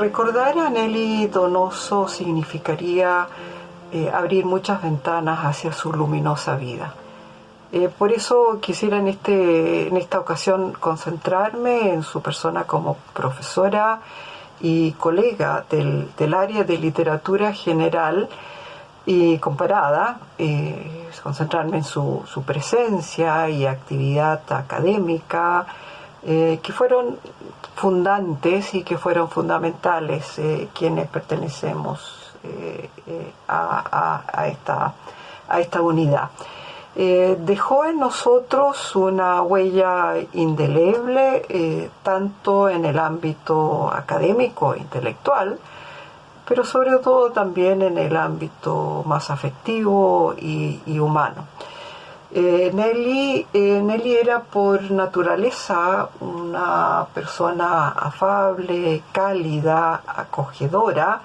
recordar a Nelly Donoso significaría abrir muchas ventanas hacia su luminosa vida. por eso quisiera en, este, en esta ocasión concentrarme en su persona como profesora y colega del, del área de literatura general y comparada, eh, concentrarme en su, su, presencia y actividad académica, eh, que fueron fundantes y que fueron fundamentales eh, quienes pertenecemos a, a, esta, a esta unidad. dejó en nosotros una huella indeleble, tanto en el ámbito académico intelectual, pero sobre todo también en el ámbito más afectivo y, humano. Eh, Nelly, eh, Nelly, era por naturaleza una persona afable, cálida, acogedora,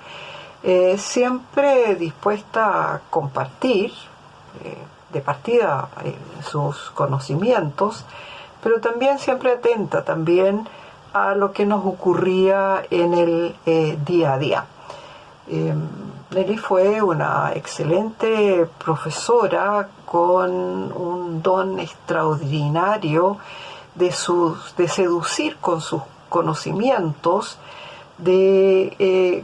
eh, siempre dispuesta a compartir de partida sus conocimientos, pero también siempre atenta también a lo que nos ocurría en el día a día. Nelly fue una excelente profesora con un don extraordinario de, de seducir con sus conocimientos, de eh,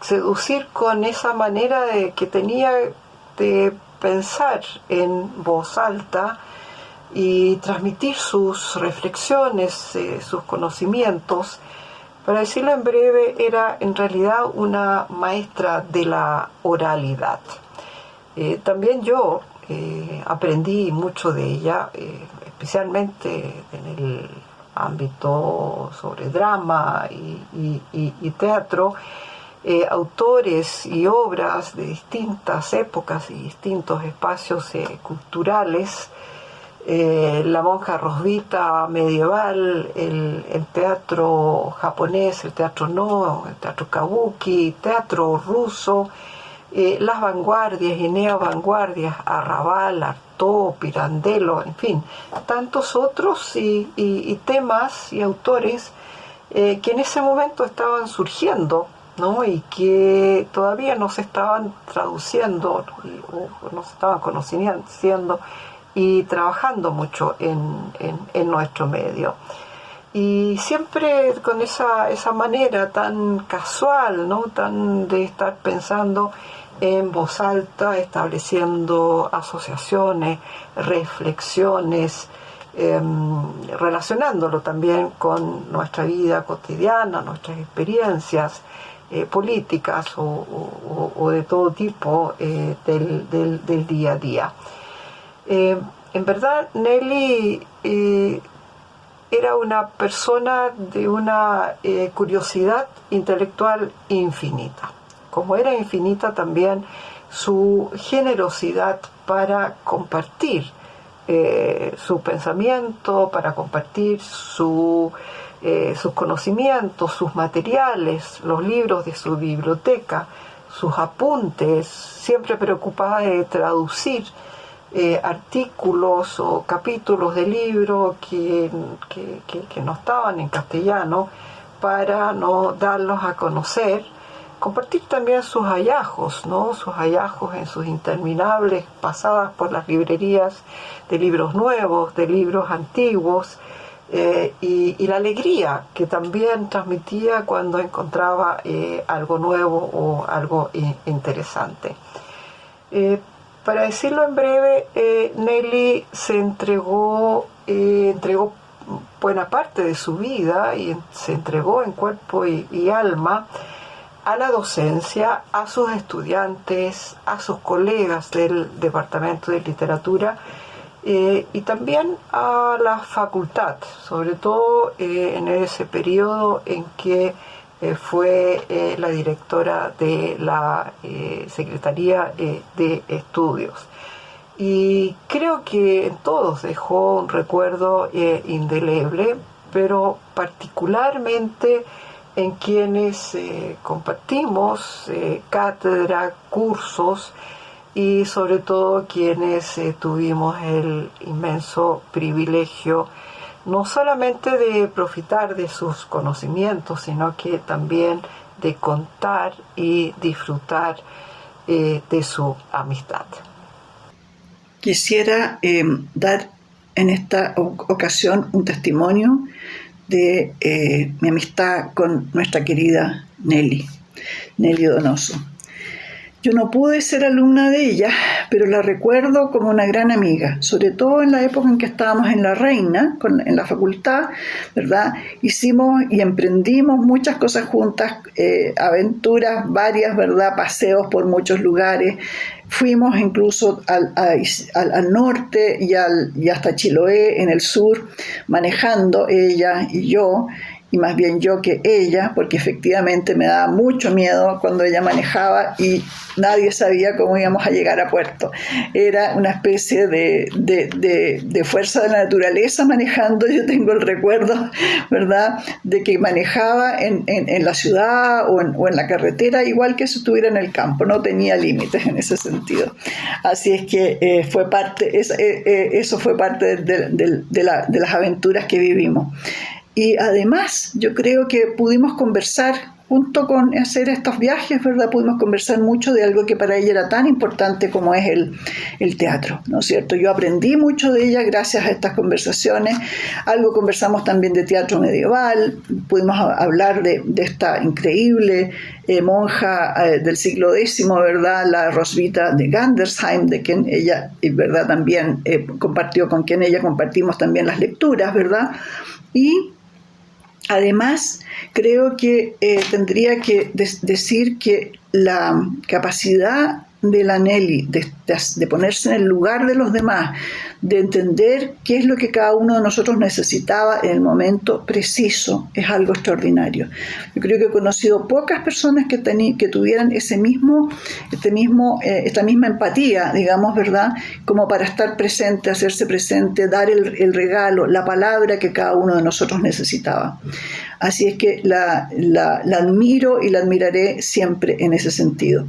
seducir con esa manera de, que tenía de pensar en voz alta y transmitir sus reflexiones, eh, sus conocimientos para decirlo en breve, era en realidad una maestra de la oralidad. Eh, también yo eh, aprendí mucho de ella, eh, especialmente en el ámbito sobre drama y teatro, autores y obras de distintas épocas y distintos espacios culturales eh, la monja Rosvita medieval, el, teatro japonés, el teatro no, el teatro kabuki, teatro ruso, eh, las vanguardias y neovanguardias, Arrabal, Artaud, Pirandello, en fin, tantos otros y, temas y autores eh, que en ese momento estaban surgiendo ¿no? y que todavía no se estaban traduciendo o no se estaban conociendo y trabajando mucho en, en, nuestro medio. Y siempre con esa, esa manera tan casual, ¿no? tan de estar pensando en voz alta, estableciendo asociaciones, reflexiones, em, relacionándolo también con nuestra vida cotidiana, nuestras experiencias eh, políticas o, de todo tipo eh, del, del, del, día a día. Eh, en verdad, Nelly eh, era una persona de una eh, curiosidad intelectual infinita. Como era infinita también su generosidad para compartir su pensamiento, para compartir sus conocimientos, sus materiales, los libros de su biblioteca, sus apuntes, siempre preocupada de traducir eh, artículos o capítulos de libros que, que, no estaban en castellano para no darlos a conocer, compartir también sus hallazgos, ¿no? sus hallazgos en sus interminables pasadas por las librerías de libros nuevos, de libros antiguos, eh, y, la alegría que también transmitía cuando encontraba eh, algo nuevo o algo interesante. Para decirlo en breve, eh, Nelly se entregó, eh, entregó buena parte de su vida y se entregó en cuerpo y, alma a la docencia, a sus estudiantes, a sus colegas del Departamento de Literatura eh, y también a la facultad, sobre todo en ese periodo en que eh, fue eh, la directora de la eh, Secretaría de Estudios. Y creo que en todos dejó un recuerdo indeleble, pero particularmente en quienes compartimos cátedra, cursos y sobre todo quienes tuvimos el inmenso privilegio no solamente de profitar de sus conocimientos, sino que también de contar y disfrutar eh, de su amistad. Quisiera eh, dar en esta ocasión un testimonio de eh, mi amistad con nuestra querida Nelly, Nelly Donoso. Yo no pude ser alumna de ella, pero la recuerdo como una gran amiga, sobre todo en la época en que estábamos en La Reina, en la facultad, ¿verdad? Hicimos y emprendimos muchas cosas juntas, eh, aventuras varias, ¿verdad? Paseos por muchos lugares. Fuimos incluso al, al, norte y, y hasta Chiloé, en el sur, manejando ella y yo y más bien yo que ella, porque efectivamente me daba mucho miedo cuando ella manejaba y nadie sabía cómo íbamos a llegar a puerto. Era una especie de, de, fuerza de la naturaleza manejando, yo tengo el recuerdo, ¿verdad?, de que manejaba en, en, la ciudad o en, la carretera igual que si estuviera en el campo, no tenía límites en ese sentido. Así es que eh, fue parte, eh, eh, eso fue parte de, de las aventuras que vivimos. Y además yo creo que pudimos conversar junto con hacer estos viajes, ¿verdad? Pudimos conversar mucho de algo que para ella era tan importante como es el, el, teatro, ¿no es cierto? Yo aprendí mucho de ella gracias a estas conversaciones, algo conversamos también de teatro medieval, pudimos hablar de, de esta increíble eh, monja eh, del siglo X, ¿verdad? La Rosvita de Gandersheim, de quien ella, ¿verdad? También eh, compartió, con quien ella compartimos también las lecturas, ¿verdad? Y Además, creo que eh, tendría que decir que la capacidad de la Nelly, de, ponerse en el lugar de los demás, de entender qué es lo que cada uno de nosotros necesitaba en el momento preciso, es algo extraordinario. Yo creo que he conocido pocas personas que, que tuvieran ese mismo, este mismo, eh, esta misma empatía, digamos, ¿verdad? Como para estar presente, hacerse presente, dar el, regalo, la palabra que cada uno de nosotros necesitaba. Así es que la, la, la admiro y la admiraré siempre en ese sentido.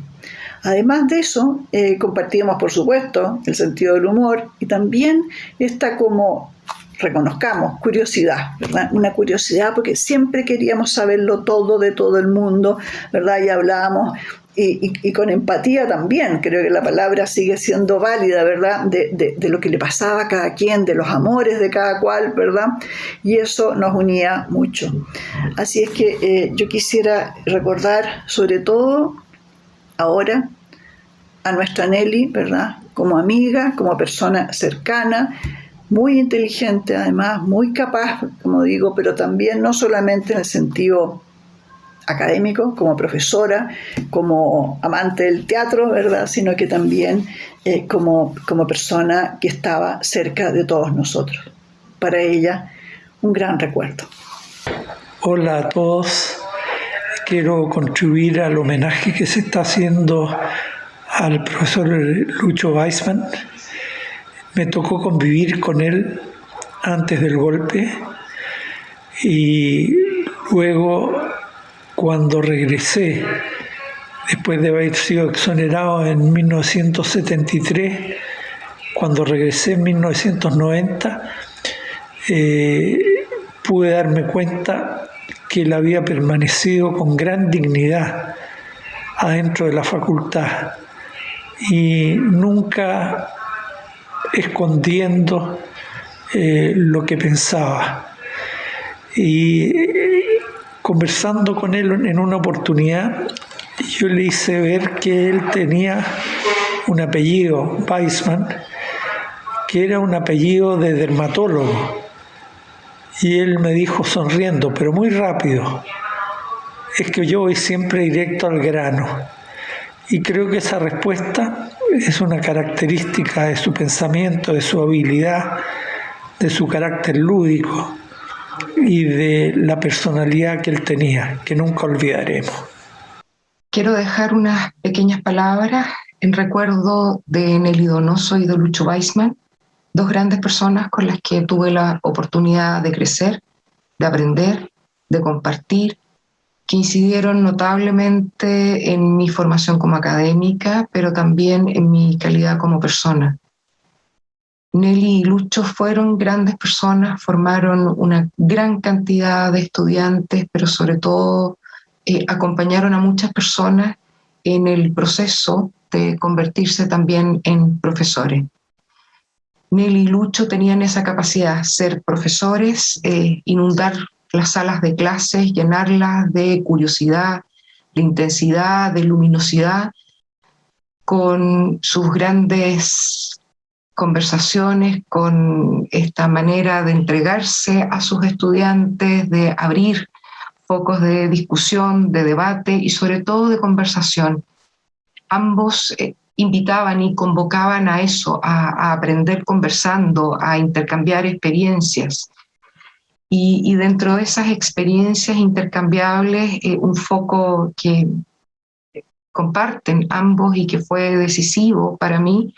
Además de eso, eh, compartíamos, por supuesto, el sentido del humor y también esta como reconozcamos, curiosidad, ¿verdad? Una curiosidad porque siempre queríamos saberlo todo de todo el mundo, ¿verdad? Y hablábamos y, con empatía también, creo que la palabra sigue siendo válida, ¿verdad? De, lo que le pasaba a cada quien, de los amores de cada cual, ¿verdad? Y eso nos unía mucho. Así es que eh, yo quisiera recordar sobre todo ahora a nuestra Nelly, ¿verdad? Como amiga, como persona cercana, muy inteligente además, muy capaz, como digo, pero también no solamente en el sentido académico, como profesora, como amante del teatro, ¿verdad? Sino que también eh, como, como persona que estaba cerca de todos nosotros. Para ella, un gran recuerdo. Hola a todos quiero contribuir al homenaje que se está haciendo al profesor Lucho Weisman. Me tocó convivir con él antes del golpe y luego cuando regresé, después de haber sido exonerado en 1973, cuando regresé en 1990, eh, pude darme cuenta que él había permanecido con gran dignidad adentro de la facultad y nunca escondiendo eh, lo que pensaba. Y conversando con él en una oportunidad, yo le hice ver que él tenía un apellido, Weissman, que era un apellido de dermatólogo y él me dijo sonriendo, pero muy rápido, es que yo voy siempre directo al grano. Y creo que esa respuesta es una característica de su pensamiento, de su habilidad, de su carácter lúdico y de la personalidad que él tenía, que nunca olvidaremos. Quiero dejar unas pequeñas palabras en recuerdo de Nelly Donoso y de Lucho Weisman, dos grandes personas con las que tuve la oportunidad de crecer, de aprender, de compartir, que incidieron notablemente en mi formación como académica, pero también en mi calidad como persona. Nelly y Lucho fueron grandes personas, formaron una gran cantidad de estudiantes, pero sobre todo eh, acompañaron a muchas personas en el proceso de convertirse también en profesores. Nelly y Lucho tenían esa capacidad, ser profesores, eh, inundar las salas de clases, llenarlas de curiosidad, de intensidad, de luminosidad, con sus grandes conversaciones, con esta manera de entregarse a sus estudiantes, de abrir focos de discusión, de debate y sobre todo de conversación. Ambos eh, invitaban y convocaban a eso, a, aprender conversando, a intercambiar experiencias. Y, dentro de esas experiencias intercambiables, eh, un foco que comparten ambos y que fue decisivo para mí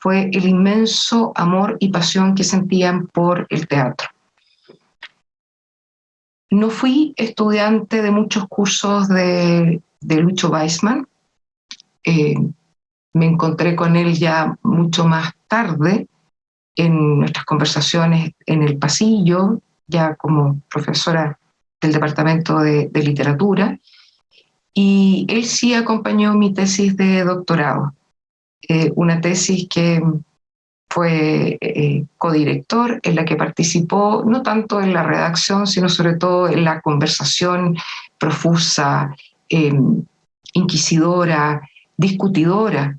fue el inmenso amor y pasión que sentían por el teatro. No fui estudiante de muchos cursos de, Lucho Weissman. Eh, me encontré con él ya mucho más tarde en nuestras conversaciones en el pasillo, ya como profesora del Departamento de, Literatura, y él sí acompañó mi tesis de doctorado, eh, una tesis que fue eh, codirector, en la que participó no tanto en la redacción, sino sobre todo en la conversación profusa, em, inquisidora, discutidora,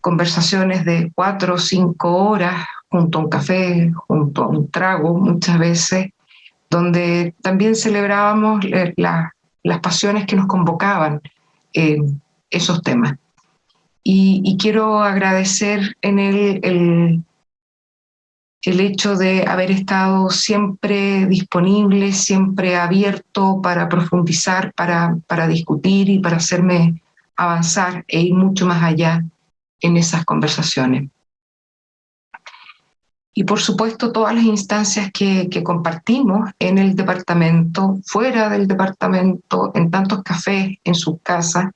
conversaciones de cuatro o cinco horas junto a un café, junto a un trago muchas veces, donde también celebrábamos las pasiones que nos convocaban en esos temas. Y, quiero agradecer en él el, el hecho de haber estado siempre disponible, siempre abierto para profundizar, para, para discutir y para hacerme avanzar e ir mucho más allá en esas conversaciones. Y por supuesto todas las instancias que, compartimos en el departamento, fuera del departamento, en tantos cafés, en sus casas,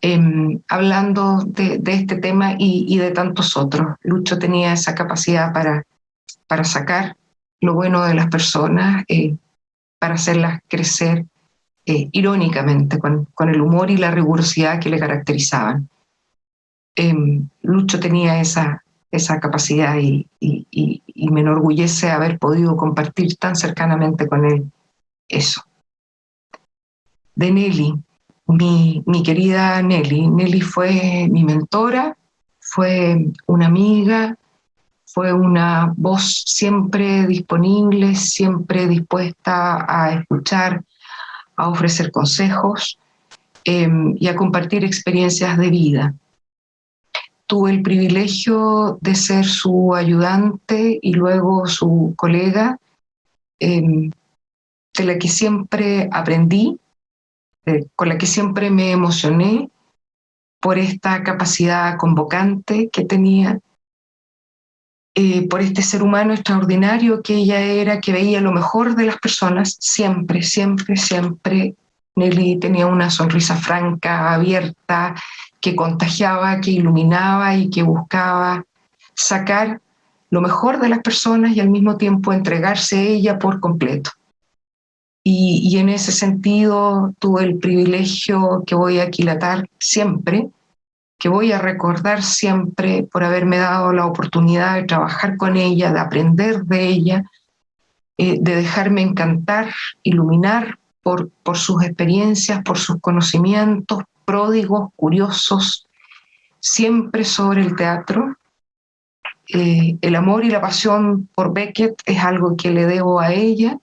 em, hablando de, este tema y, de tantos otros. Lucho tenía esa capacidad para, para sacar lo bueno de las personas, eh, para hacerlas crecer eh, irónicamente, con, con, el humor y la rigurosidad que le caracterizaban. Em, Lucho tenía esa, esa capacidad y, me enorgullece haber podido compartir tan cercanamente con él eso. De Nelly, mi, querida Nelly. Nelly fue mi mentora, fue una amiga, fue una voz siempre disponible, siempre dispuesta a escuchar, a ofrecer consejos em, y a compartir experiencias de vida tuve el privilegio de ser su ayudante y luego su colega, em, de la que siempre aprendí, con la que siempre me emocioné por esta capacidad convocante que tenía, eh, por este ser humano extraordinario que ella era, que veía lo mejor de las personas, siempre, siempre, siempre. Nelly tenía una sonrisa franca, abierta, que contagiaba, que iluminaba y que buscaba sacar lo mejor de las personas y al mismo tiempo entregarse a ella por completo. Y, en ese sentido tuve el privilegio que voy a aquilatar siempre, que voy a recordar siempre por haberme dado la oportunidad de trabajar con ella, de aprender de ella, eh, de dejarme encantar, iluminar por, por sus experiencias, por sus conocimientos, pródigos, curiosos, siempre sobre el teatro. Eh, el amor y la pasión por Beckett es algo que le debo a ella,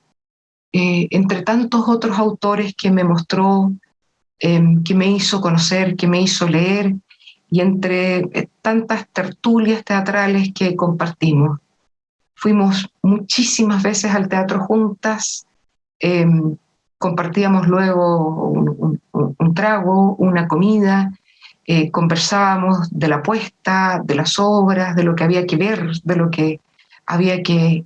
eh, entre tantos otros autores que me mostró, em, que me hizo conocer, que me hizo leer, y entre eh, tantas tertulias teatrales que compartimos. Fuimos muchísimas veces al teatro juntas, em, compartíamos luego un, trago, una comida, eh, conversábamos de la apuesta, de las obras, de lo que había que ver, de lo que había que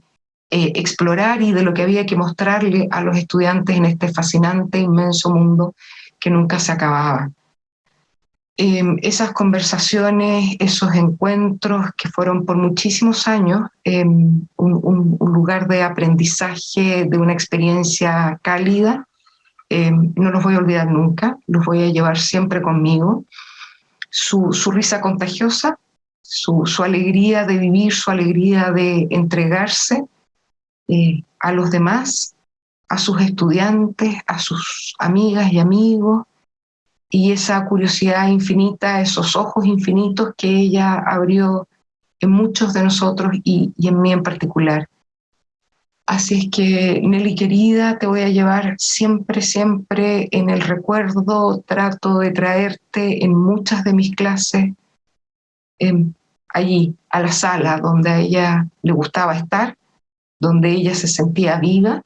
eh, explorar y de lo que había que mostrarle a los estudiantes en este fascinante, inmenso mundo que nunca se acababa. Em, esas conversaciones, esos encuentros que fueron por muchísimos años un, lugar de aprendizaje, de una experiencia cálida, eh, no los voy a olvidar nunca, los voy a llevar siempre conmigo. Su, risa contagiosa, su, alegría de vivir, su alegría de entregarse eh, a los demás, a sus estudiantes, a sus amigas y amigos, y esa curiosidad infinita, esos ojos infinitos que ella abrió en muchos de nosotros y en mí en particular. Así es que, Nelly querida, te voy a llevar siempre, siempre en el recuerdo, trato de traerte en muchas de mis clases em, allí, a la sala donde a ella le gustaba estar, donde ella se sentía viva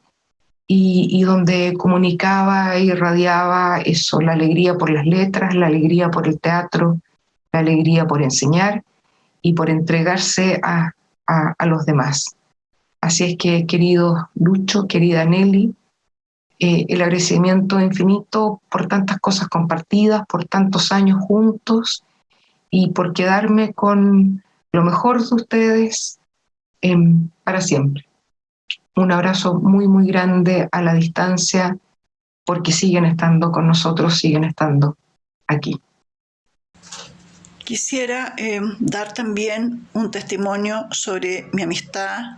y, donde comunicaba y irradiaba eso, la alegría por las letras, la alegría por el teatro, la alegría por enseñar y por entregarse a, a los demás. Así es que, querido Lucho, querida Nelly, eh, el agradecimiento infinito por tantas cosas compartidas, por tantos años juntos y por quedarme con lo mejor de ustedes em, para siempre. Un abrazo muy, muy grande a la distancia porque siguen estando con nosotros, siguen estando aquí. Quisiera em, dar también un testimonio sobre mi amistad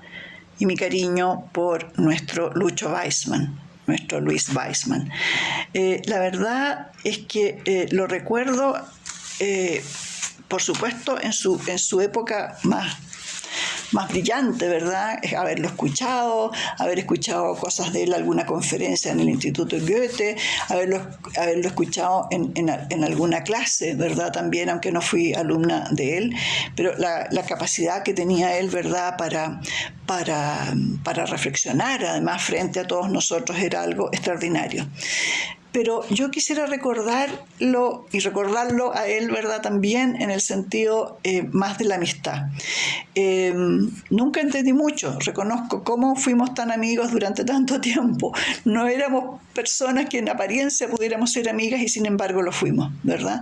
y mi cariño por nuestro Lucho Weissman, nuestro Luis Weissman. Eh, la verdad es que eh, lo recuerdo, eh, por supuesto, en su, en su época más más brillante, ¿verdad? Haberlo escuchado, haber escuchado cosas de él, alguna conferencia en el Instituto Goethe, haberlo, haberlo escuchado en, en, alguna clase, ¿verdad? También, aunque no fui alumna de él, pero la, la capacidad que tenía él, ¿verdad? Para, para, para reflexionar, además, frente a todos nosotros, era algo extraordinario pero yo quisiera recordarlo y recordarlo a él, ¿verdad? También en el sentido eh, más de la amistad. Em, nunca entendí mucho, reconozco cómo fuimos tan amigos durante tanto tiempo. No éramos personas que en apariencia pudiéramos ser amigas y sin embargo lo fuimos, ¿verdad?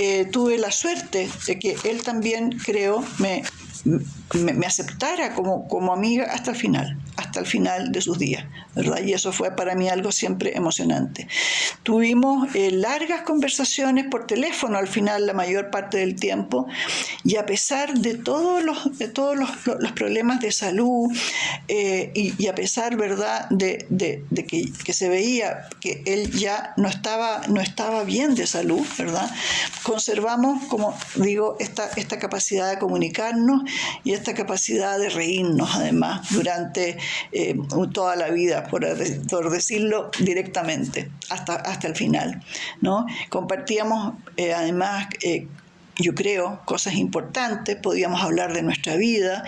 Eh, tuve la suerte de que él también, creo, me, me, aceptara como, como amiga hasta el final, hasta el final de sus días, ¿verdad? Y eso fue para mí algo siempre emocionante. Tuvimos eh, largas conversaciones por teléfono al final la mayor parte del tiempo y a pesar de todos los, de todos los, los problemas de salud eh, y, a pesar, ¿verdad?, de, de, de que, que, se veía que él ya no estaba, no estaba bien de salud, ¿verdad? Conservamos, como digo, esta, esta capacidad de comunicarnos y esta capacidad de reírnos además durante eh, toda la vida, por, decirlo directamente, hasta, hasta el final. ¿no? Compartíamos eh, además eh, yo creo, cosas importantes, podíamos hablar de nuestra vida,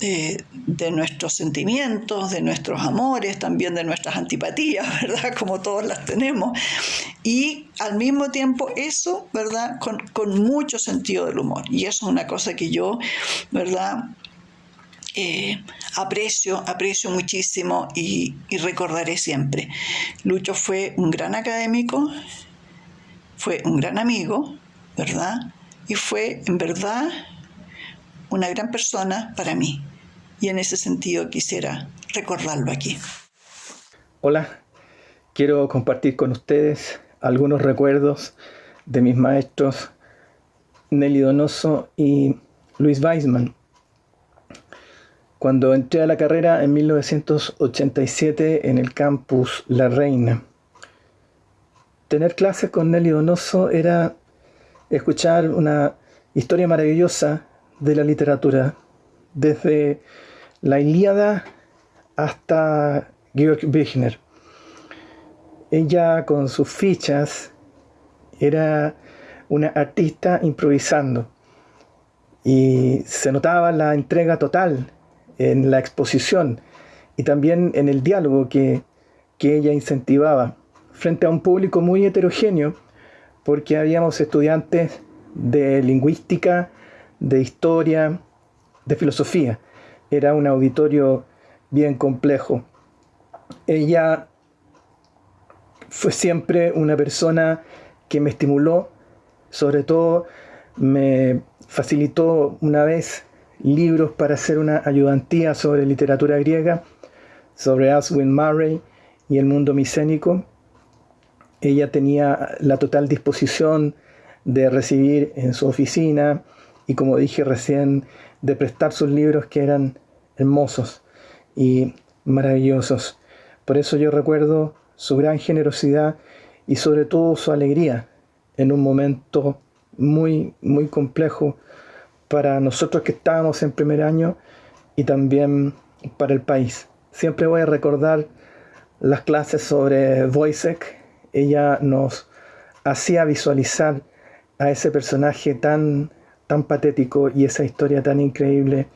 de nuestros sentimientos, de nuestros amores, también de nuestras antipatías, ¿verdad? Como todos las tenemos. Y al mismo tiempo eso, ¿verdad? Con, con mucho sentido del humor. Y eso es una cosa que yo, ¿verdad? Eh, aprecio, aprecio muchísimo y, y, recordaré siempre. Lucho fue un gran académico, fue un gran amigo, ¿verdad? Y fue en verdad una gran persona para mí. Y en ese sentido quisiera recordarlo aquí. Hola, quiero compartir con ustedes algunos recuerdos de mis maestros Nelly Donoso y Luis Weisman. Cuando entré a la carrera en 1987 en el campus La Reina, tener clases con Nelly Donoso era escuchar una historia maravillosa de la literatura, desde la Ilíada hasta Georg Büchner. Ella con sus fichas era una artista improvisando y se notaba la entrega total en la exposición y también en el diálogo que, que ella incentivaba frente a un público muy heterogéneo porque habíamos estudiantes de lingüística, de historia, de filosofía. Era un auditorio bien complejo. Ella fue siempre una persona que me estimuló, sobre todo me facilitó una vez libros para hacer una ayudantía sobre literatura griega, sobre Aswin Murray y el mundo micénico, ella tenía la total disposición de recibir en su oficina y como dije recién, de prestar sus libros que eran hermosos y maravillosos. Por eso yo recuerdo su gran generosidad y sobre todo su alegría en un momento muy, muy complejo para nosotros que estábamos en primer año y también para el país. Siempre voy a recordar las clases sobre Wojciech. Ella nos hacía visualizar a ese personaje tan, tan patético y esa historia tan increíble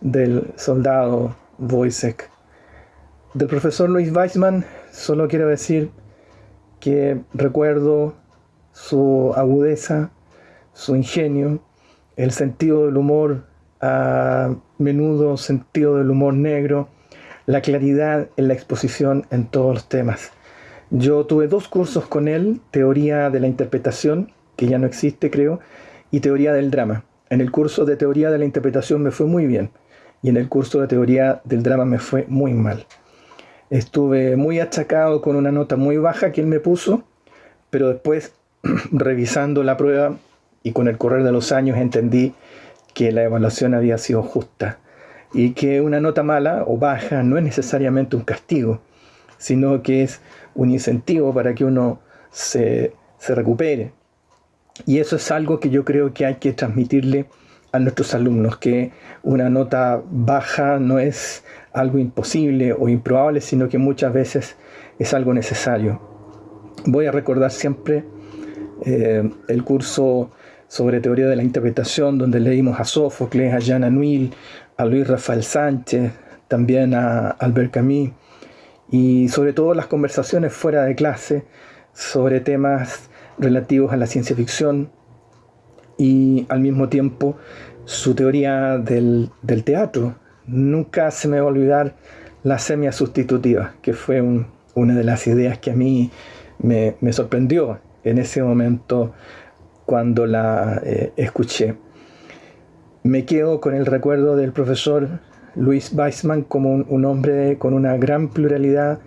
del soldado Wojciech. Del profesor Luis Weissman solo quiero decir que recuerdo su agudeza, su ingenio, el sentido del humor, a menudo sentido del humor negro, la claridad en la exposición en todos los temas. Yo tuve dos cursos con él, teoría de la interpretación, que ya no existe creo, y teoría del drama. En el curso de teoría de la interpretación me fue muy bien y en el curso de teoría del drama me fue muy mal. Estuve muy achacado con una nota muy baja que él me puso, pero después revisando la prueba y con el correr de los años entendí que la evaluación había sido justa y que una nota mala o baja no es necesariamente un castigo, sino que es un incentivo para que uno se, se recupere. Y eso es algo que yo creo que hay que transmitirle a nuestros alumnos, que una nota baja no es algo imposible o improbable, sino que muchas veces es algo necesario. Voy a recordar siempre eh, el curso sobre teoría de la interpretación, donde leímos a Sófocles, a Jean Anouilh, a Luis Rafael Sánchez, también a Albert Camus, y sobre todo las conversaciones fuera de clase sobre temas relativos a la ciencia ficción y al mismo tiempo su teoría del, teatro. Nunca se me va a olvidar la semia sustitutiva, que fue una de las ideas que a mí me, sorprendió en ese momento cuando la eh, escuché. Me quedo con el recuerdo del profesor Luis Weissman como un, hombre con una gran pluralidad,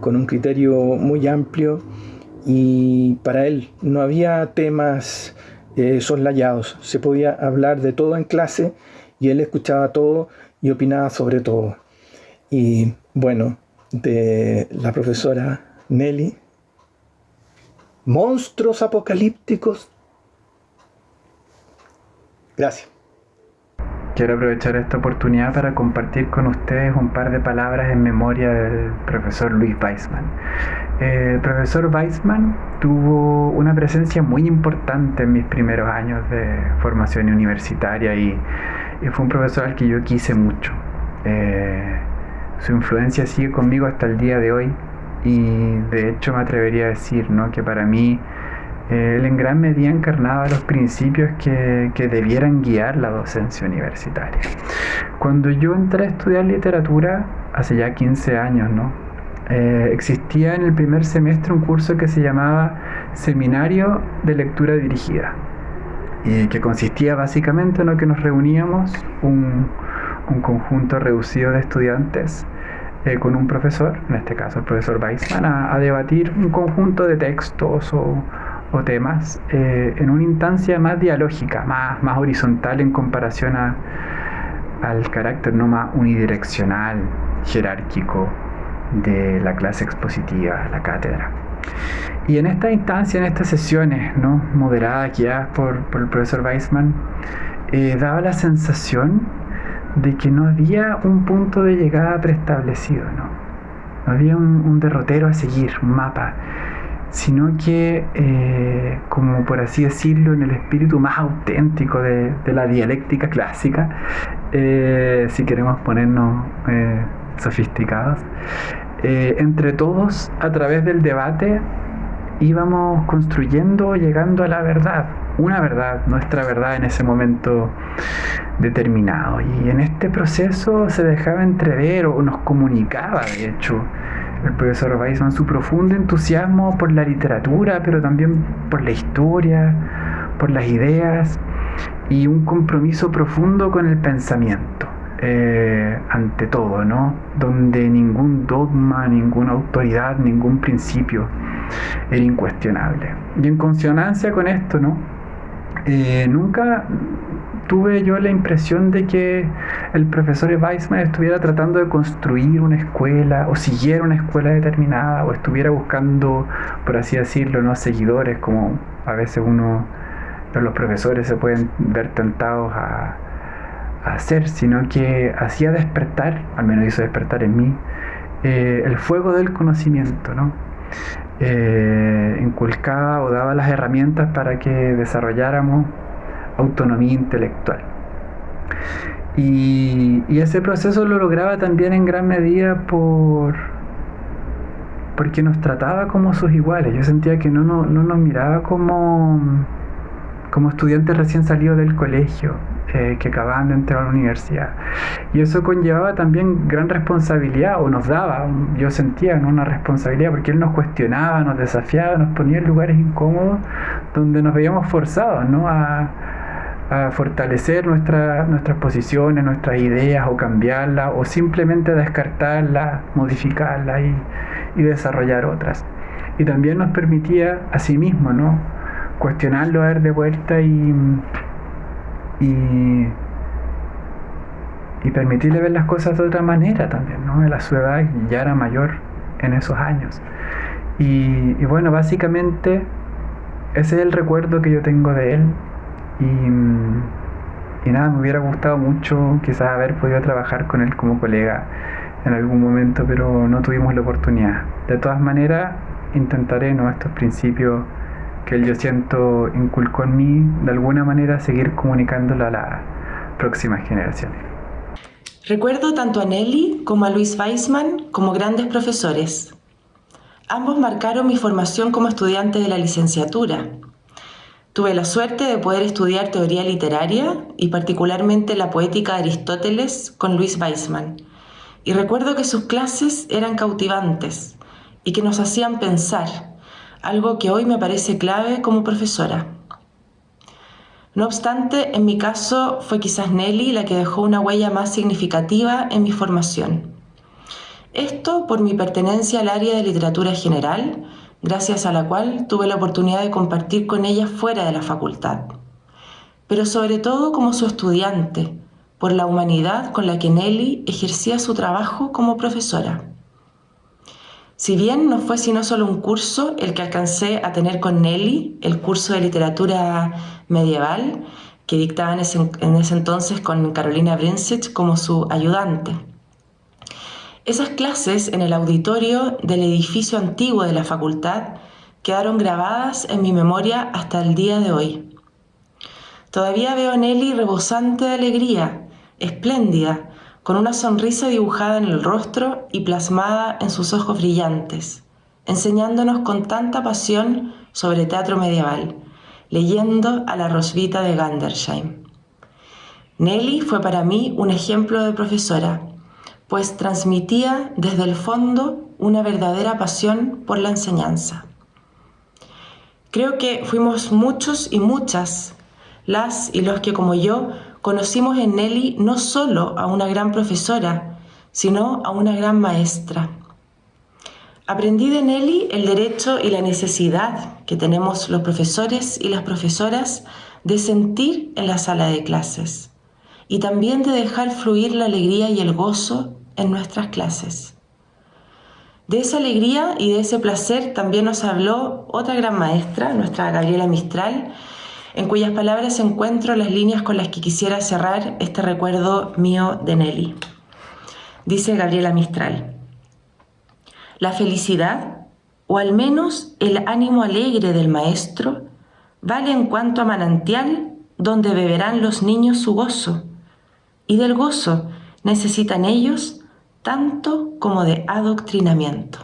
con un criterio muy amplio y para él no había temas eh, soslayados, se podía hablar de todo en clase y él escuchaba todo y opinaba sobre todo. Y bueno, de la profesora Nelly, monstruos apocalípticos. Gracias. Quiero aprovechar esta oportunidad para compartir con ustedes un par de palabras en memoria del profesor Luis Weissman. El profesor Weissman tuvo una presencia muy importante en mis primeros años de formación universitaria y, fue un profesor al que yo quise mucho. Eh, su influencia sigue conmigo hasta el día de hoy y de hecho me atrevería a decir ¿no? que para mí él en gran medida encarnaba los principios que, debieran guiar la docencia universitaria. Cuando yo entré a estudiar literatura, hace ya 15 años, ¿no? Eh, existía en el primer semestre un curso que se llamaba Seminario de Lectura Dirigida, y que consistía básicamente en lo que nos reuníamos un, conjunto reducido de estudiantes eh, con un profesor, en este caso el profesor Weissman, a debatir un conjunto de textos o, o temas eh, en una instancia más dialógica, más, más horizontal en comparación al carácter no más unidireccional, jerárquico de la clase expositiva, la cátedra. Y en esta instancia, en estas sesiones ¿no? moderadas guiadas por, por el profesor Weissman, eh, daba la sensación de que no había un punto de llegada preestablecido, ¿no? no había un derrotero a seguir, un mapa sino que, eh, como por así decirlo, en el espíritu más auténtico de, la dialéctica clásica, eh, si queremos ponernos eh, sofisticados, entre todos, a través del debate, íbamos construyendo, llegando a la verdad, una verdad, nuestra verdad en ese momento determinado. Y en este proceso se dejaba entrever o nos comunicaba, de hecho, el profesor Weissman su profundo entusiasmo por la literatura, pero también por la historia, por las ideas y un compromiso profundo con el pensamiento. Eh, ante todo, ¿no? Donde ningún dogma, ninguna autoridad, ningún principio era incuestionable. Y en consonancia con esto, ¿no? Eh, nunca tuve yo la impresión de que el profesor Weissman estuviera tratando de construir una escuela o siguiera una escuela determinada o estuviera buscando, por así decirlo, ¿no? seguidores como a veces uno, los profesores se pueden ver tentados a, hacer, sino que hacía despertar, al menos hizo despertar en mí, eh, el fuego del conocimiento, ¿no? Eh, inculcaba o daba las herramientas para que desarrolláramos autonomía intelectual. Y, ese proceso lo lograba también en gran medida por porque nos trataba como sus iguales. Yo sentía que no, no, no nos miraba como, como estudiantes recién salidos del colegio, eh, que acababan de entrar a la universidad. Y eso conllevaba también gran responsabilidad, o nos daba, yo sentía una responsabilidad, porque él nos cuestionaba, nos desafiaba, nos ponía en lugares incómodos donde nos veíamos forzados ¿no? a, a fortalecer nuestra, nuestras posiciones, nuestras ideas o cambiarlas o simplemente descartarlas, modificarlas y, y, desarrollar otras. Y también nos permitía a sí mismo ¿no? cuestionarlo, a ver de vuelta y, y, permitirle ver las cosas de otra manera también. ¿no? La su edad ya era mayor en esos años. Y, y bueno, básicamente ese es el recuerdo que yo tengo de él y, nada, me hubiera gustado mucho quizás haber podido trabajar con él como colega en algún momento, pero no tuvimos la oportunidad. De todas maneras, intentaré ¿no? estos principios que él yo siento inculcó en mí, de alguna manera seguir comunicándolo a las próximas generaciones. Recuerdo tanto a Nelly como a Luis Weisman como grandes profesores. Ambos marcaron mi formación como estudiante de la licenciatura Tuve la suerte de poder estudiar teoría literaria y particularmente la poética de Aristóteles con Luis Weisman. Y recuerdo que sus clases eran cautivantes y que nos hacían pensar, algo que hoy me parece clave como profesora. No obstante, en mi caso fue quizás Nelly la que dejó una huella más significativa en mi formación. Esto por mi pertenencia al área de literatura general, gracias a la cual tuve la oportunidad de compartir con ella fuera de la facultad, pero sobre todo como su estudiante, por la humanidad con la que Nelly ejercía su trabajo como profesora. Si bien no fue sino solo un curso el que alcancé a tener con Nelly, el curso de literatura medieval que dictaba en ese, entonces con Carolina Brinsich como su ayudante. Esas clases en el auditorio del edificio antiguo de la facultad quedaron grabadas en mi memoria hasta el día de hoy. Todavía veo a Nelly rebosante de alegría, espléndida, con una sonrisa dibujada en el rostro y plasmada en sus ojos brillantes, enseñándonos con tanta pasión sobre teatro medieval, leyendo a la Rosvita de Gandersheim. Nelly fue para mí un ejemplo de profesora, pues transmitía desde el fondo una verdadera pasión por la enseñanza. Creo que fuimos muchos y muchas las y los que como yo conocimos en Nelly no solo a una gran profesora, sino a una gran maestra. Aprendí de Nelly el derecho y la necesidad que tenemos los profesores y las profesoras de sentir en la sala de clases y también de dejar fluir la alegría y el gozo en nuestras clases. De esa alegría y de ese placer también nos habló otra gran maestra, nuestra Gabriela Mistral, en cuyas palabras encuentro las líneas con las que quisiera cerrar este recuerdo mío de Nelly. Dice Gabriela Mistral, la felicidad, o al menos el ánimo alegre del maestro, vale en cuanto a manantial donde beberán los niños su gozo, y del gozo necesitan ellos tanto como de adoctrinamiento.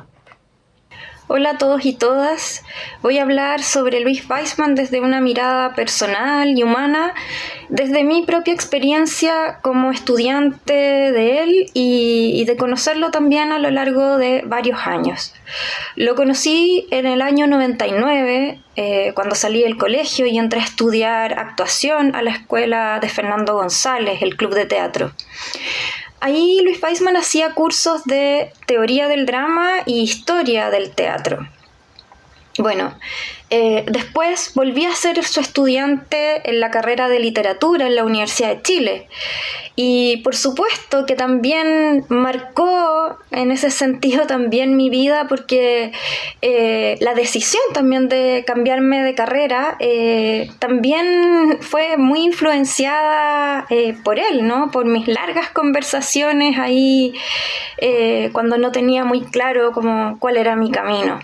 Hola a todos y todas. Voy a hablar sobre Luis Weisman desde una mirada personal y humana, desde mi propia experiencia como estudiante de él y, de conocerlo también a lo largo de varios años. Lo conocí en el año 99, eh, cuando salí del colegio y entré a estudiar actuación a la escuela de Fernando González, el Club de Teatro. Ahí Luis Weisman hacía cursos de teoría del drama y historia del teatro. Bueno, eh, después volví a ser su estudiante en la carrera de literatura en la Universidad de Chile. Y por supuesto que también marcó en ese sentido también mi vida porque eh, la decisión también de cambiarme de carrera eh, también fue muy influenciada por él, ¿no? Por mis largas conversaciones ahí cuando no tenía muy claro como cuál era mi camino.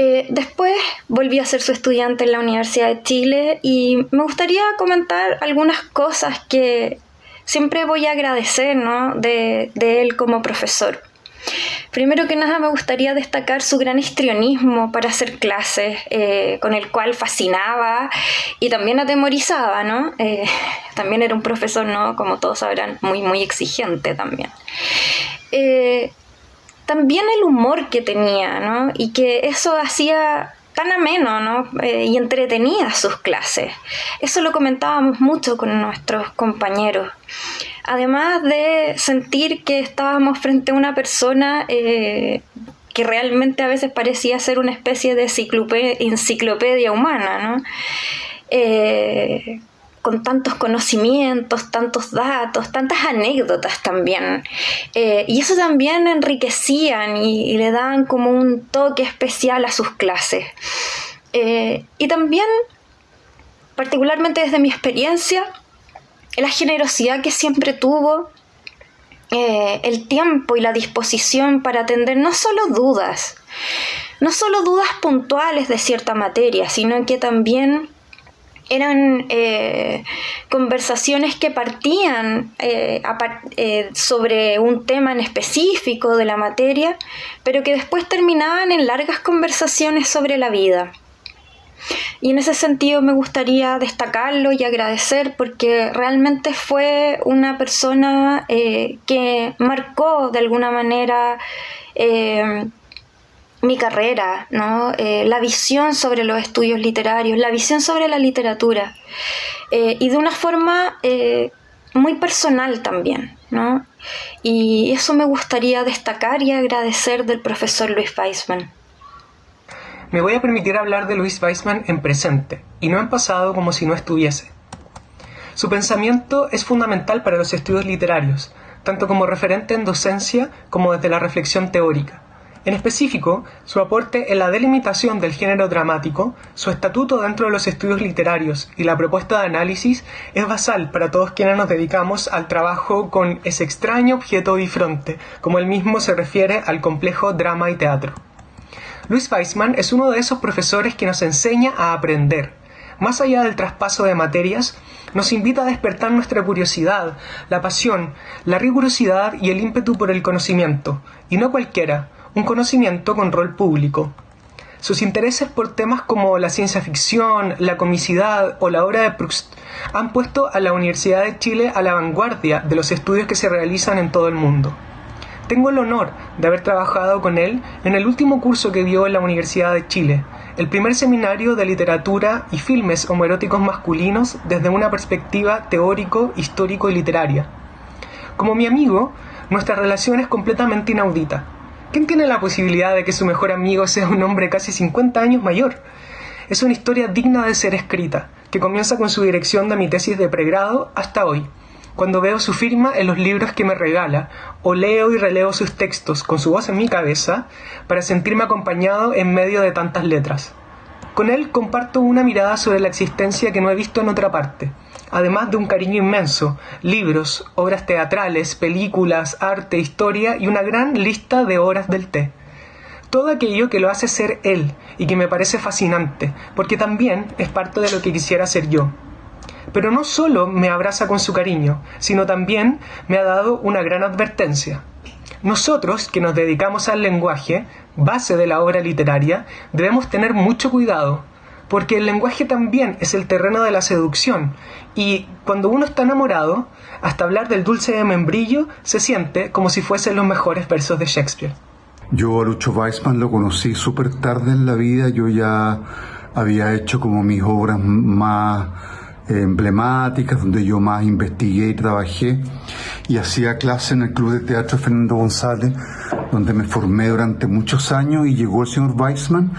Eh, después volví a ser su estudiante en la Universidad de Chile y me gustaría comentar algunas cosas que siempre voy a agradecer de, él como profesor. Primero que nada me gustaría destacar su gran histrionismo para hacer clases, eh, con el cual fascinaba y también atemorizaba, ¿no? Eh, también era un profesor, ¿no? Como todos sabrán, muy, muy exigente también también el humor que tenía, ¿no? Y que eso hacía tan ameno ¿no? Eh, y entretenía sus clases. Eso lo comentábamos mucho con nuestros compañeros. Además de sentir que estábamos frente a una persona eh, que realmente a veces parecía ser una especie de enciclopedia humana, ¿no? Eh, con tantos conocimientos, tantos datos, tantas anécdotas también. Eh, y eso también enriquecían y, le daban como un toque especial a sus clases. Eh, y también, particularmente desde mi experiencia, la generosidad que siempre tuvo, eh, el tiempo y la disposición para atender no solo dudas, no solo dudas puntuales de cierta materia, sino que también eran eh, conversaciones que partían eh, eh, sobre un tema en específico de la materia, pero que después terminaban en largas conversaciones sobre la vida. Y en ese sentido me gustaría destacarlo y agradecer porque realmente fue una persona que marcó de alguna manera mi carrera, ¿no? Eh, la visión sobre los estudios literarios, la visión sobre la literatura, eh, y de una forma eh, muy personal también. ¿no? Y eso me gustaría destacar y agradecer del profesor Luis Weisman. Me voy a permitir hablar de Luis Weisman en presente, y no en pasado como si no estuviese. Su pensamiento es fundamental para los estudios literarios, tanto como referente en docencia como desde la reflexión teórica. En específico, su aporte en la delimitación del género dramático, su estatuto dentro de los estudios literarios y la propuesta de análisis es basal para todos quienes nos dedicamos al trabajo con ese extraño objeto bifronte, como él mismo se refiere al complejo drama y teatro. Luis Weissman es uno de esos profesores que nos enseña a aprender. Más allá del traspaso de materias, nos invita a despertar nuestra curiosidad, la pasión, la rigurosidad y el ímpetu por el conocimiento, y no cualquiera, un conocimiento con rol público. Sus intereses por temas como la ciencia ficción, la comicidad o la obra de Proust han puesto a la Universidad de Chile a la vanguardia de los estudios que se realizan en todo el mundo. Tengo el honor de haber trabajado con él en el último curso que dio en la Universidad de Chile, el primer seminario de literatura y filmes homoeróticos masculinos desde una perspectiva teórico, histórico y literaria. Como mi amigo, nuestra relación es completamente inaudita ¿Quién tiene la posibilidad de que su mejor amigo sea un hombre casi 50 años mayor? Es una historia digna de ser escrita, que comienza con su dirección de mi tesis de pregrado hasta hoy, cuando veo su firma en los libros que me regala, o leo y releo sus textos con su voz en mi cabeza, para sentirme acompañado en medio de tantas letras. Con él comparto una mirada sobre la existencia que no he visto en otra parte, además de un cariño inmenso, libros, obras teatrales, películas, arte, historia y una gran lista de horas del té. Todo aquello que lo hace ser él y que me parece fascinante, porque también es parte de lo que quisiera ser yo. Pero no solo me abraza con su cariño, sino también me ha dado una gran advertencia. Nosotros, que nos dedicamos al lenguaje, base de la obra literaria, debemos tener mucho cuidado, porque el lenguaje también es el terreno de la seducción. Y cuando uno está enamorado, hasta hablar del dulce de membrillo se siente como si fuesen los mejores versos de Shakespeare. Yo a Lucho Weissman lo conocí súper tarde en la vida, yo ya había hecho como mis obras más emblemáticas, donde yo más investigué y trabajé, y hacía clase en el Club de Teatro Fernando González, donde me formé durante muchos años, y llegó el señor Weissman,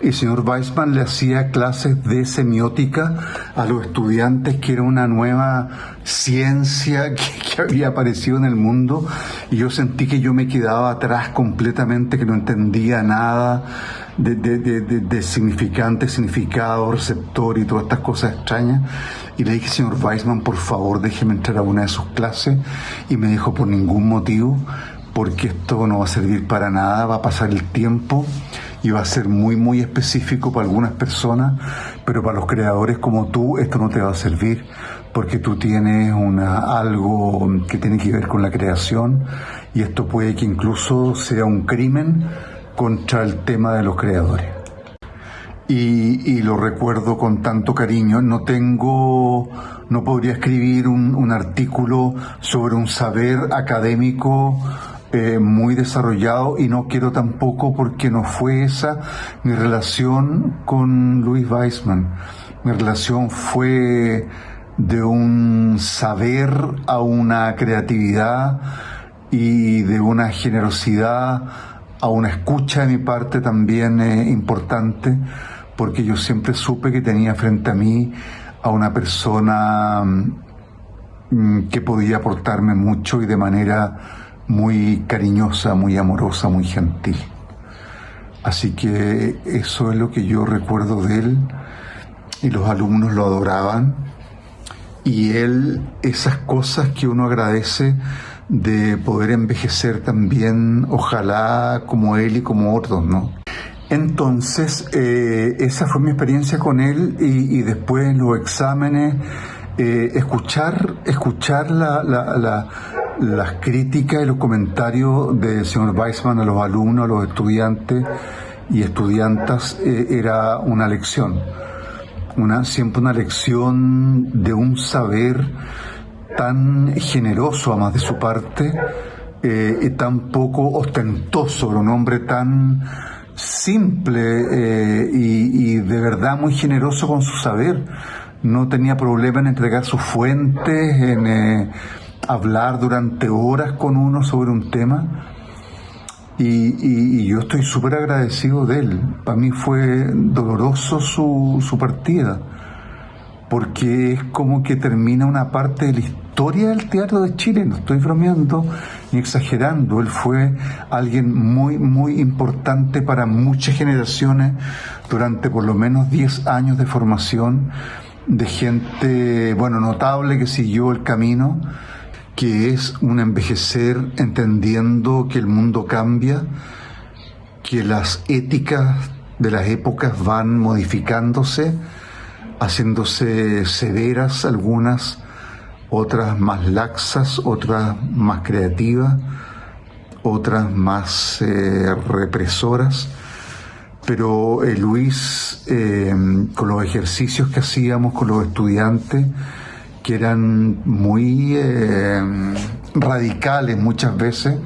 el señor Weissman le hacía clases de semiótica a los estudiantes, que era una nueva ciencia que, había aparecido en el mundo, y yo sentí que yo me quedaba atrás completamente, que no entendía nada de, de, significante, significado, receptor y todas estas cosas extrañas. Y le dije, señor Weissman, por favor, déjeme entrar a una de sus clases, y me dijo, por ningún motivo, porque esto no va a servir para nada, va a pasar el tiempo y va a ser muy, muy específico para algunas personas, pero para los creadores como tú esto no te va a servir porque tú tienes una, algo que tiene que ver con la creación y esto puede que incluso sea un crimen contra el tema de los creadores. Y, lo recuerdo con tanto cariño. No tengo, no podría escribir un, un artículo sobre un saber académico eh, muy desarrollado y no quiero tampoco porque no fue esa mi relación con Luis Weissman. Mi relación fue de un saber a una creatividad y de una generosidad a una escucha de mi parte también eh, importante, porque yo siempre supe que tenía frente a mí a una persona mm, que podía aportarme mucho y de manera muy cariñosa, muy amorosa, muy gentil. Así que eso es lo que yo recuerdo de él y los alumnos lo adoraban y él esas cosas que uno agradece de poder envejecer también, ojalá como él y como otros, ¿no? Entonces, eh, esa fue mi experiencia con él y, después en los exámenes, eh, escuchar, escuchar la, la las críticas y los comentarios del señor Weissman a los alumnos, a los estudiantes y estudiantas eh, era una lección, una, siempre una lección de un saber tan generoso a más de su parte eh, y tan poco ostentoso, un hombre tan simple eh, y, de verdad muy generoso con su saber. No tenía problema en entregar sus fuentes, en hablar durante horas con uno sobre un tema. Y, yo estoy súper agradecido de él. Para mí fue doloroso su, su partida, porque es como que termina una parte de la historia del teatro de Chile. No estoy bromeando ni exagerando. Él fue alguien muy, muy importante para muchas generaciones durante por lo menos 10 años de formación de gente, bueno, notable que siguió el camino que es un envejecer entendiendo que el mundo cambia, que las éticas de las épocas van modificándose, haciéndose severas algunas, otras más laxas, otras más creativas, otras más eh, represoras. Pero eh, Luis, eh, con los ejercicios que hacíamos con los estudiantes, que eran muy eh, radicales muchas veces,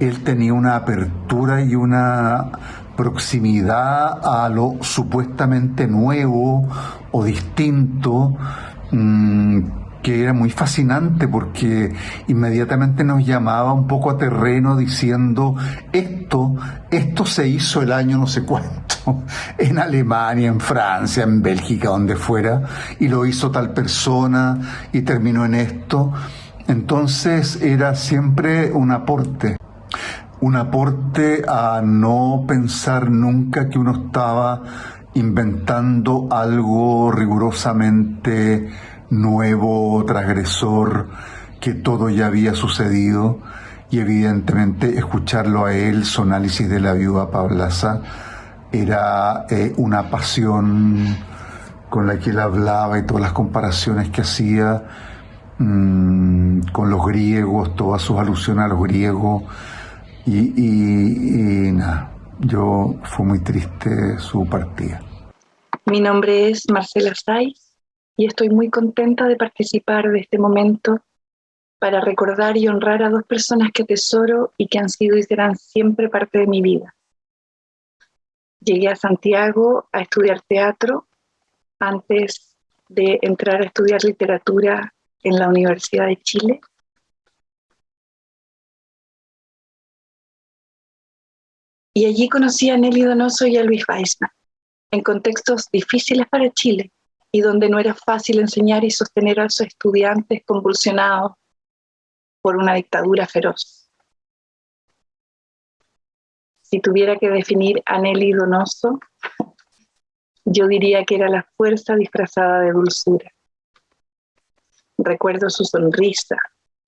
él tenía una apertura y una proximidad a lo supuestamente nuevo o distinto, mm, que era muy fascinante porque inmediatamente nos llamaba un poco a terreno diciendo esto, esto se hizo el año no sé cuánto, en Alemania, en Francia, en Bélgica, donde fuera, y lo hizo tal persona y terminó en esto. Entonces era siempre un aporte, un aporte a no pensar nunca que uno estaba inventando algo rigurosamente nuevo, transgresor, que todo ya había sucedido y evidentemente escucharlo a él, su análisis de la viuda Pablaza, era eh, una pasión con la que él hablaba y todas las comparaciones que hacía mm, con los griegos, todas sus alusiones a los griegos y, y nada, yo fue muy triste su partida. Mi nombre es Marcela Saiz y estoy muy contenta de participar de este momento para recordar y honrar a dos personas que tesoro y que han sido y serán siempre parte de mi vida. Llegué a Santiago a estudiar teatro antes de entrar a estudiar literatura en la Universidad de Chile. Y allí conocí a Nelly Donoso y a Luis Weissman. en contextos difíciles para Chile y donde no era fácil enseñar y sostener a sus estudiantes convulsionados por una dictadura feroz. Si tuviera que definir a Nelly Donoso, yo diría que era la fuerza disfrazada de dulzura. Recuerdo su sonrisa,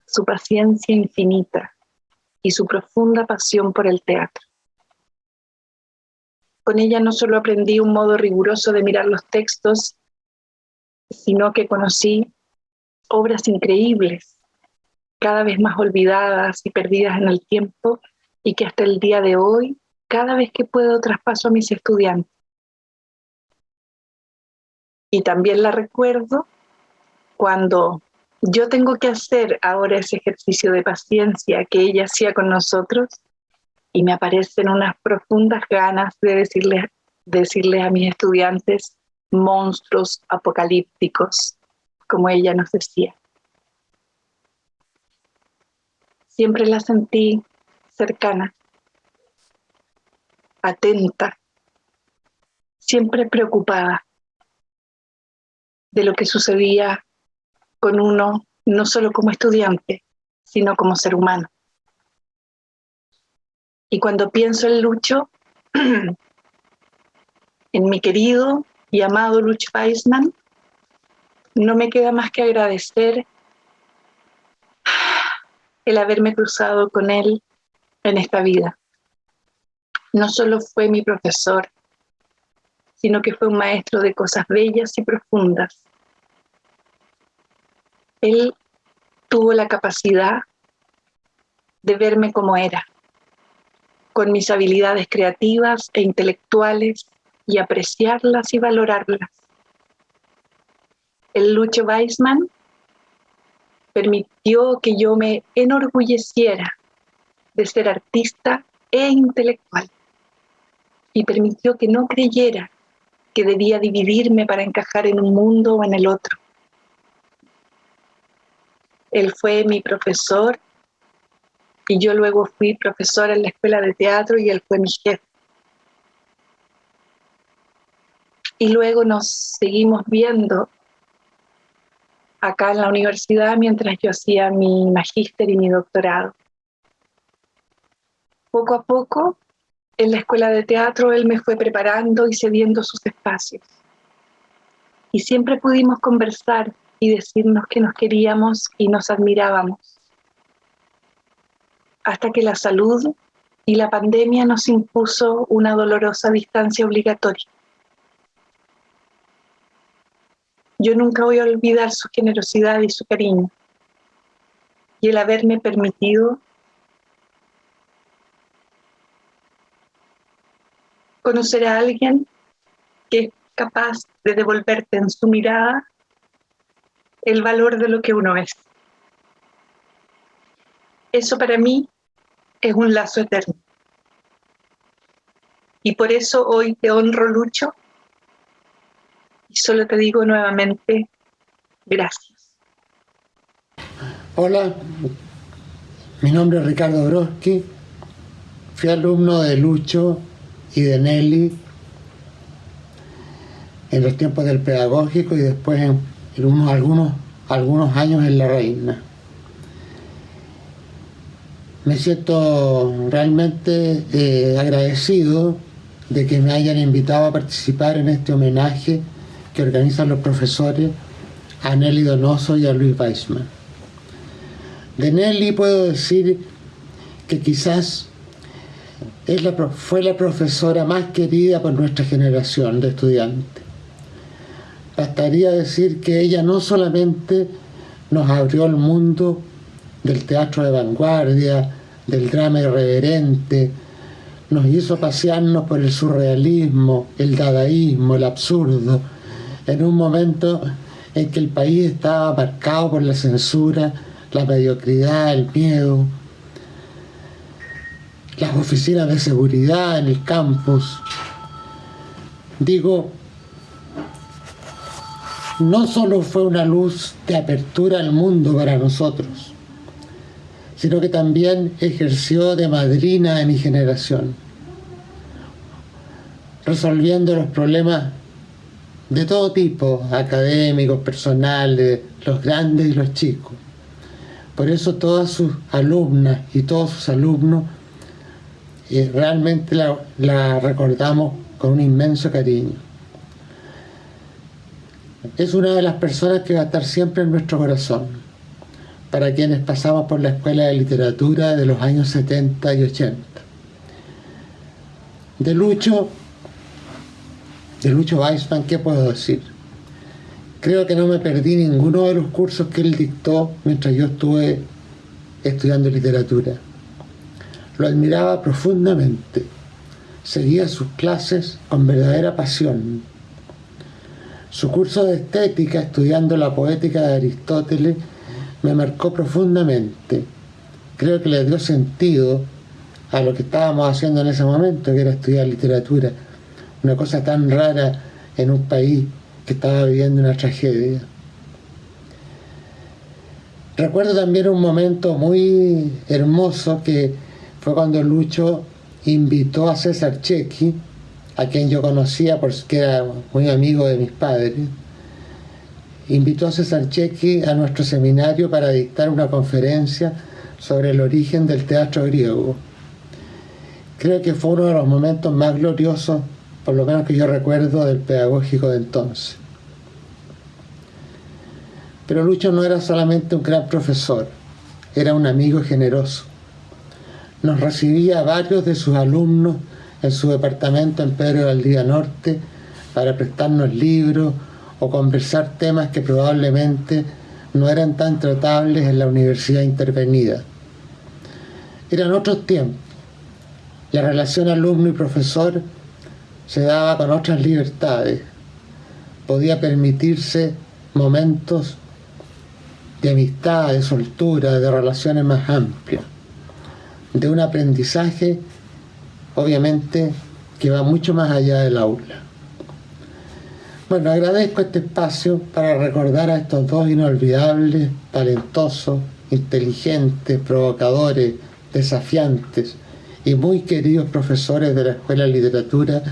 su paciencia infinita y su profunda pasión por el teatro. Con ella no solo aprendí un modo riguroso de mirar los textos, sino que conocí obras increíbles, cada vez más olvidadas y perdidas en el tiempo, y que hasta el día de hoy, cada vez que puedo, traspaso a mis estudiantes. Y también la recuerdo cuando yo tengo que hacer ahora ese ejercicio de paciencia que ella hacía con nosotros y me aparecen unas profundas ganas de decirles, decirles a mis estudiantes monstruos apocalípticos, como ella nos decía. Siempre la sentí cercana, atenta, siempre preocupada de lo que sucedía con uno, no solo como estudiante, sino como ser humano. Y cuando pienso en Lucho, en mi querido y amado Lucho Weisman, no me queda más que agradecer el haberme cruzado con él en esta vida. No solo fue mi profesor, sino que fue un maestro de cosas bellas y profundas. Él tuvo la capacidad de verme como era, con mis habilidades creativas e intelectuales y apreciarlas y valorarlas. El Lucho Weisman permitió que yo me enorgulleciera de ser artista e intelectual y permitió que no creyera que debía dividirme para encajar en un mundo o en el otro. Él fue mi profesor y yo luego fui profesora en la escuela de teatro y él fue mi jefe. Y luego nos seguimos viendo acá en la universidad mientras yo hacía mi magíster y mi doctorado. Poco a poco, en la escuela de teatro, él me fue preparando y cediendo sus espacios. Y siempre pudimos conversar y decirnos que nos queríamos y nos admirábamos hasta que la salud y la pandemia nos impuso una dolorosa distancia obligatoria. Yo nunca voy a olvidar su generosidad y su cariño y el haberme permitido conocer a alguien que es capaz de devolverte en su mirada el valor de lo que uno es. Eso para mí es un lazo eterno. Y por eso hoy te honro, Lucho, y solo te digo nuevamente, gracias. Hola, mi nombre es Ricardo Broski, fui alumno de Lucho y de Nelly en los tiempos del pedagógico y después en, algunos, algunos años en La Reina me siento realmente eh, agradecido de que me hayan invitado a participar en este homenaje que organizan los profesores a Nelly Donoso y a Luis Weissman. De Nelly puedo decir que quizás fue la profesora más querida por nuestra generación de estudiantes. Bastaría decir que ella no solamente nos abrió el mundo del teatro de vanguardia, del drama irreverente, nos hizo pasearnos por el surrealismo, el dadaísmo, el absurdo, en un momento en que el país estaba marcado por la censura, la mediocridad, el miedo, las oficinas de seguridad en el campus. Digo, no solo fue una luz de apertura al mundo para nosotros, sino que también ejerció de madrina de mi generación. resolviendo los problemas de todo tipo, académicos, personales, los grandes y los chicos. Por eso todas sus alumnas y todos sus alumnos eh, realmente la, la recordamos con un inmenso cariño. Es una de las personas que va a estar siempre en nuestro corazón, para quienes pasamos por la Escuela de Literatura de los años 70 y 80. De Lucho, de Lucho Weissman, ¿qué puedo decir? Creo que no me perdí ninguno de los cursos que él dictó mientras yo estuve estudiando literatura. Lo admiraba profundamente. Seguía sus clases con verdadera pasión. Su curso de estética, estudiando la poética de Aristóteles, me marcó profundamente. Creo que le dio sentido a lo que estábamos haciendo en ese momento, que era estudiar literatura. Una cosa tan rara en un país que estaba viviendo una tragedia. Recuerdo también un momento muy hermoso que fue cuando Lucho invitó a César Chequi, a quien yo conocía porque era muy amigo de mis padres, invitó a César Chequi a nuestro seminario para dictar una conferencia sobre el origen del teatro griego. Creo que fue uno de los momentos más gloriosos, por lo menos que yo recuerdo, del pedagógico de entonces. Pero Lucho no era solamente un gran profesor, era un amigo generoso. Nos recibía a varios de sus alumnos en su departamento en Pedro del Día Norte para prestarnos libros o conversar temas que probablemente no eran tan tratables en la universidad intervenida. Eran otros tiempos. La relación alumno y profesor se daba con otras libertades. Podía permitirse momentos de amistad, de soltura, de relaciones más amplias, de un aprendizaje, obviamente, que va mucho más allá del aula. Bueno, agradezco este espacio para recordar a estos dos inolvidables, talentosos, inteligentes, provocadores, desafiantes y muy queridos profesores de la Escuela de Literatura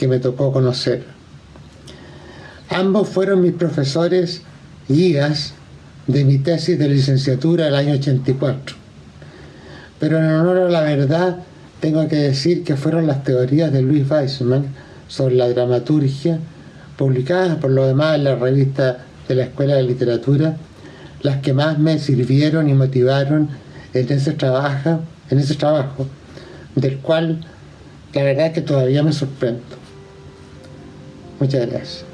que me tocó conocer. Ambos fueron mis profesores guías de mi tesis de licenciatura del año 84. Pero en honor a la verdad, tengo que decir que fueron las teorías de Luis Weissman sobre la dramaturgia, publicadas por lo demás en la revista de la Escuela de Literatura, las que más me sirvieron y motivaron en ese trabajo, en ese trabajo del cual la verdad es que todavía me sorprendo. Muchas gracias.